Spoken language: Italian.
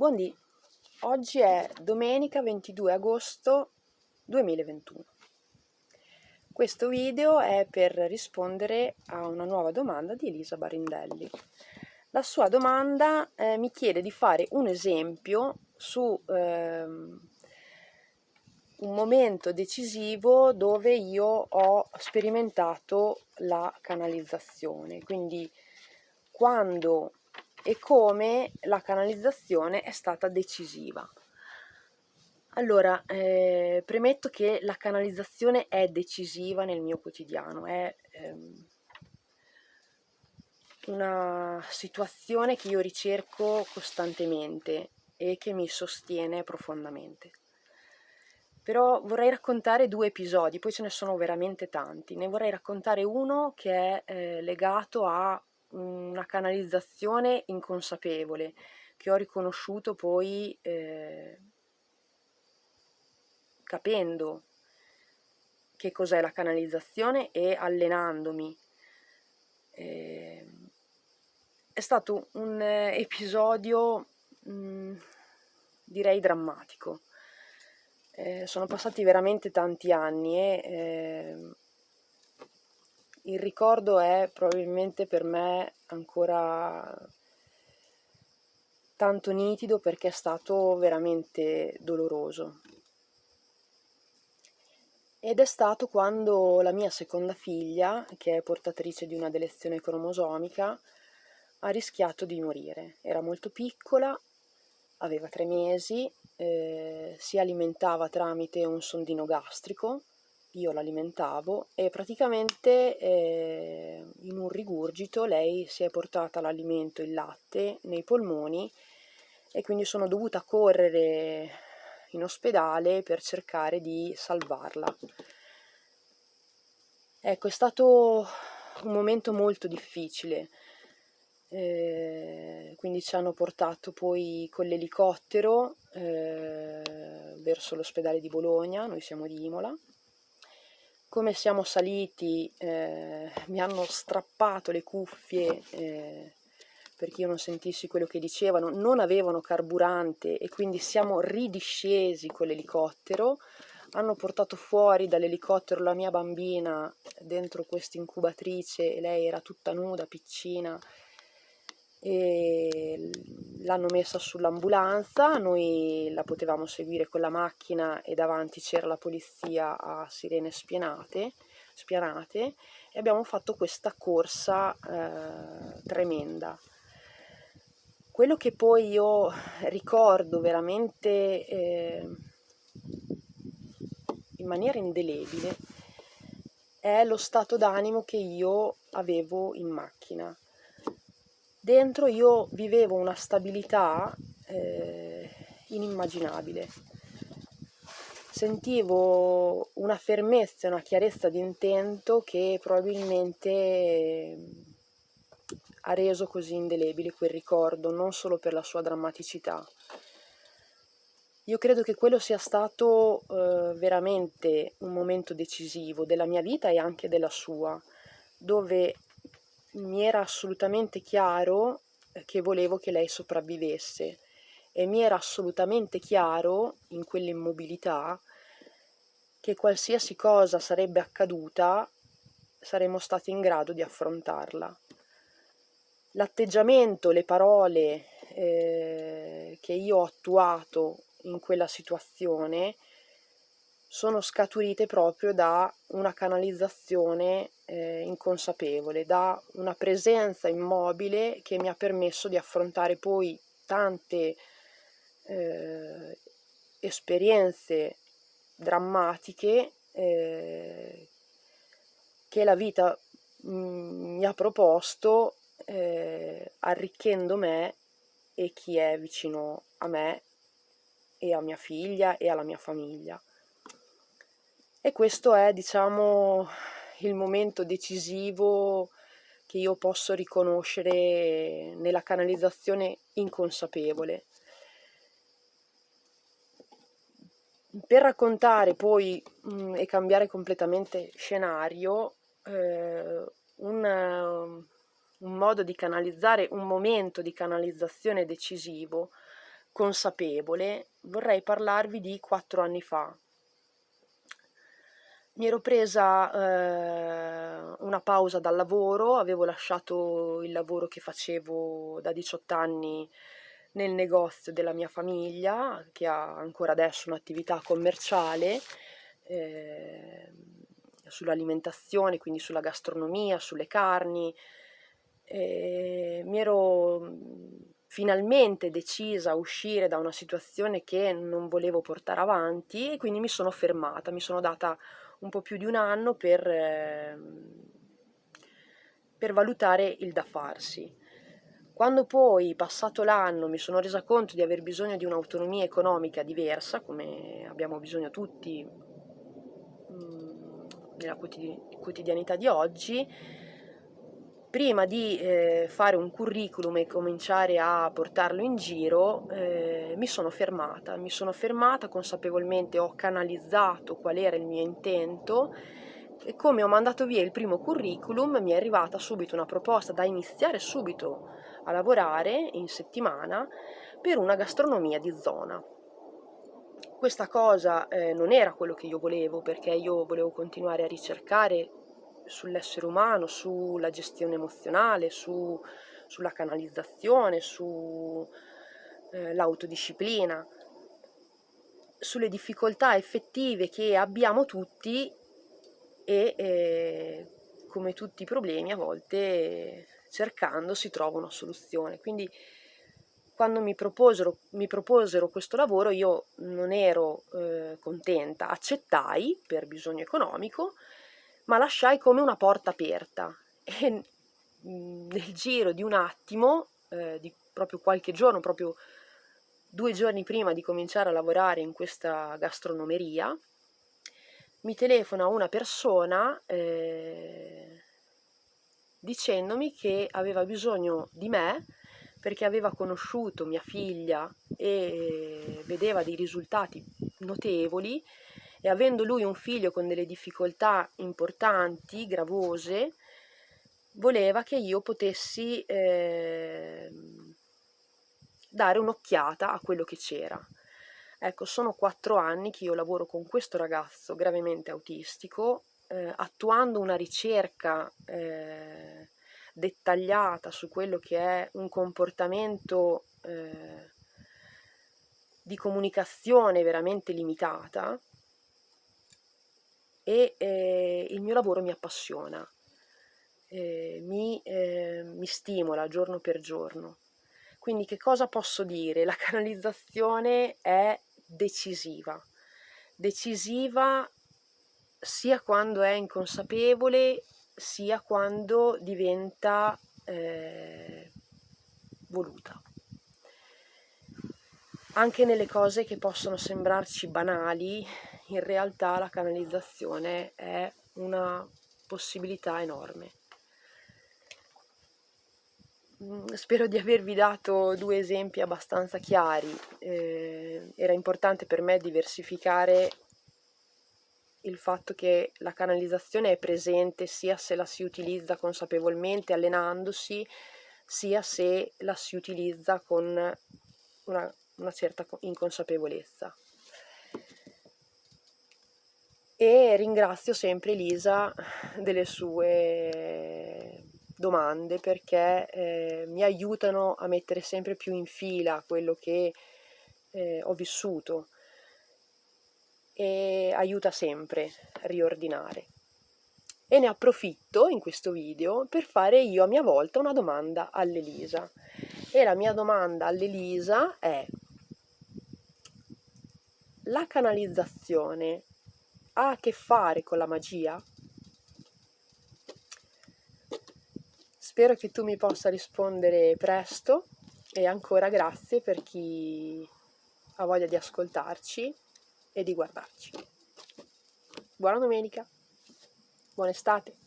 Buondì, oggi è domenica 22 agosto 2021. Questo video è per rispondere a una nuova domanda di Elisa Barindelli. La sua domanda eh, mi chiede di fare un esempio su eh, un momento decisivo dove io ho sperimentato la canalizzazione, quindi quando e come la canalizzazione è stata decisiva. Allora, eh, premetto che la canalizzazione è decisiva nel mio quotidiano, è ehm, una situazione che io ricerco costantemente e che mi sostiene profondamente. Però vorrei raccontare due episodi, poi ce ne sono veramente tanti. Ne vorrei raccontare uno che è eh, legato a una canalizzazione inconsapevole che ho riconosciuto poi eh, capendo che cos'è la canalizzazione e allenandomi. Eh, è stato un episodio mh, mm, direi drammatico. Eh, sono passati veramente tanti anni e eh, il ricordo è probabilmente per me ancora tanto nitido perché è stato veramente doloroso. Ed è stato quando la mia seconda figlia, che è portatrice di una delezione cromosomica, ha rischiato di morire. Era molto piccola, aveva tre mesi, eh, si alimentava tramite un sondino gastrico io l'alimentavo e praticamente eh, in un rigurgito lei si è portata l'alimento, il latte, nei polmoni e quindi sono dovuta correre in ospedale per cercare di salvarla. Ecco, è stato un momento molto difficile, eh, quindi ci hanno portato poi con l'elicottero eh, verso l'ospedale di Bologna, noi siamo di Imola, come siamo saliti eh, mi hanno strappato le cuffie eh, perché io non sentissi quello che dicevano, non avevano carburante e quindi siamo ridiscesi con l'elicottero, hanno portato fuori dall'elicottero la mia bambina dentro questa incubatrice e lei era tutta nuda, piccina, e l'hanno messa sull'ambulanza, noi la potevamo seguire con la macchina e davanti c'era la polizia a sirene spianate, spianate e abbiamo fatto questa corsa eh, tremenda. Quello che poi io ricordo veramente eh, in maniera indelebile è lo stato d'animo che io avevo in macchina dentro io vivevo una stabilità eh, inimmaginabile. Sentivo una fermezza e una chiarezza di intento che probabilmente eh, ha reso così indelebile quel ricordo, non solo per la sua drammaticità. Io credo che quello sia stato eh, veramente un momento decisivo della mia vita e anche della sua, dove mi era assolutamente chiaro eh, che volevo che lei sopravvivesse e mi era assolutamente chiaro in quell'immobilità che qualsiasi cosa sarebbe accaduta saremmo stati in grado di affrontarla. L'atteggiamento, le parole eh, che io ho attuato in quella situazione sono scaturite proprio da una canalizzazione eh, inconsapevole, da una presenza immobile che mi ha permesso di affrontare poi tante eh, esperienze drammatiche eh, che la vita mm, mi ha proposto eh, arricchendo me e chi è vicino a me e a mia figlia e alla mia famiglia. E questo è, diciamo, il momento decisivo che io posso riconoscere nella canalizzazione inconsapevole. Per raccontare poi mh, mm, e cambiare completamente scenario, eh, un, un modo di canalizzare, un momento di canalizzazione decisivo consapevole, vorrei parlarvi di quattro anni fa. Mi ero presa eh, una pausa dal lavoro, avevo lasciato il lavoro che facevo da 18 anni nel negozio della mia famiglia, che ha ancora adesso un'attività commerciale eh, sull'alimentazione, quindi sulla gastronomia, sulle carni. Eh, mi ero finalmente decisa a uscire da una situazione che non volevo portare avanti e quindi mi sono fermata, mi sono data un po' più di un anno per, eh, per valutare il da farsi. Quando poi, passato l'anno, mi sono resa conto di aver bisogno di un'autonomia economica diversa, come abbiamo bisogno tutti mm, nella quotidianità di oggi, prima di eh, fare un curriculum e cominciare a portarlo in giro, eh, mi sono fermata, mi sono fermata consapevolmente, ho canalizzato qual era il mio intento e come ho mandato via il primo curriculum mi è arrivata subito una proposta da iniziare subito a lavorare in settimana per una gastronomia di zona. Questa cosa eh, non era quello che io volevo perché io volevo continuare a ricercare sull'essere umano, sulla gestione emozionale, su, sulla canalizzazione, sull'autodisciplina, eh, sulle difficoltà effettive che abbiamo tutti e eh, come tutti i problemi a volte cercando si trova una soluzione. Quindi quando mi proposero, mi proposero questo lavoro io non ero eh, contenta, accettai per bisogno economico, ma lasciai come una porta aperta. E nel giro di un attimo, eh, di proprio qualche giorno, proprio due giorni prima di cominciare a lavorare in questa gastronomeria, mi telefona una persona eh, dicendomi che aveva bisogno di me perché aveva conosciuto mia figlia e vedeva dei risultati notevoli e avendo lui un figlio con delle difficoltà importanti, gravose, voleva che io potessi eh, dare un'occhiata a quello che c'era. Ecco, sono quattro anni che io lavoro con questo ragazzo gravemente autistico, eh, attuando una ricerca eh, dettagliata su quello che è un comportamento eh, di comunicazione veramente limitata, e eh, il mio lavoro mi appassiona, eh, mi, eh, mi stimola giorno per giorno. Quindi che cosa posso dire? La canalizzazione è decisiva, decisiva sia quando è inconsapevole sia quando diventa eh, voluta. Anche nelle cose che possono sembrarci banali, in realtà la canalizzazione è una possibilità enorme. Mm, spero di avervi dato due esempi abbastanza chiari. Eh, era importante per me diversificare il fatto che la canalizzazione è presente sia se la si utilizza consapevolmente allenandosi, sia se la si utilizza con una, una certa inconsapevolezza e ringrazio sempre Elisa delle sue domande perché eh, mi aiutano a mettere sempre più in fila quello che eh, ho vissuto e aiuta sempre a riordinare. E ne approfitto in questo video per fare io a mia volta una domanda all'Elisa. E la mia domanda all'Elisa è la canalizzazione ha a che fare con la magia? Spero che tu mi possa rispondere presto e ancora grazie per chi ha voglia di ascoltarci e di guardarci. Buona domenica, buona estate.